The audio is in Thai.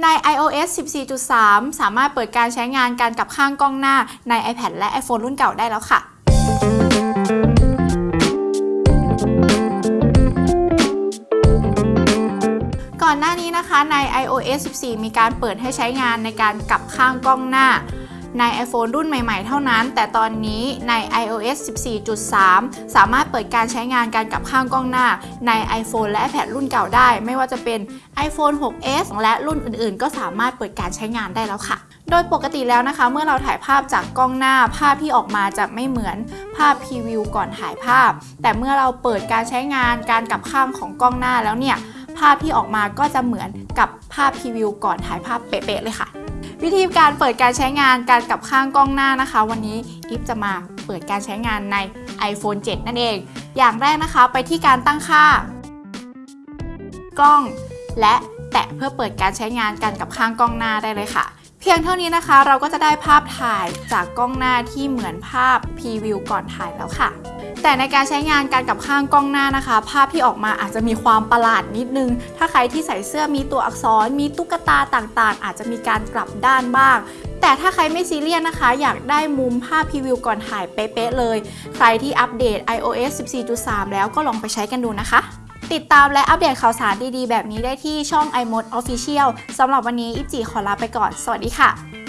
ใน iOS 14.3 สามารถเปิดการใช้งานการกลับข้างกล้องหน้าใน iPad และ iPhone รุ่นเก่าได้แล้วค่ะก่อนหน้านี้นะคะใน iOS 14 มีการเปิดให้ใช้งานในการกลับข้างกล้องหน้า ใน iPhone รุ่นใหม่ๆ เท่านั้น แต่ตอนนี้ใน iOS 14.3 สามารถเปิดการใช้งานการกลับข้างกล้องหน้าใน iPhone และ iPad รุ่นเก่าได้ ไม่ว่าจะเป็น iPhone 6s และรุ่นอื่นๆ ก็สามารถเปิดการใช้งานได้แล้วค่ะ โดยปกติแล้วนะคะ เมื่อเราถ่ายภาพจากกล้องหน้า ภาพที่ออกมาจะไม่เหมือนภาพพรีวิวก่อนถ่ายภาพ แต่เมื่อเราเปิดการใช้งานการกลับข้างของกล้องหน้าแล้วเนี่ยภาพที่ออกมาก็จะเหมือนกับภาพพรีวิวก่อนถ่ายภาพเป๊ะๆเลยค่ะ วิธีการเปิดการใช้งานการกลับข้างกล้องหน้านะคะ วันนี้อิฟจะมาเปิดการใช้งานใน iPhone 7 นั่นเอง อย่างแรกนะคะไปที่การตั้งค่า กล้อง และแตะเพื่อเปิดการใช้งานการกลับข้างกล้องหน้าได้เลยค่ะ เพียงเท่านี้นะคะ เราก็จะได้ภาพถ่ายจากกล้องหน้าที่เหมือนภาพพรีวิวก่อนถ่ายแล้วค่ะ แต่ในการใช้งานการกลับข้างกล้องหน้านะคะ ภาพที่ออกมาอาจจะมีความประหลาดนิดนึง ถ้าใครที่ใส่เสื้อมีตัวอักษร มีตุ๊กตาต่างๆ อาจจะมีการกลับด้านบ้างแต่ถ้าใครไม่ซีเรียสนะคะ อยากได้มุมภาพพรีวิวก่อนถ่ายเป๊ะๆเลย ใครที่อัปเดต iOS 14.3 แล้วก็ลองไปใช้กันดูนะคะ ติดตามและอัปเดตข่าวสารดีๆ แบบนี้ได้ที่ช่อง iMode Official สำหรับวันนี้อิฟจีขอลาไปก่อน สวัสดีค่ะ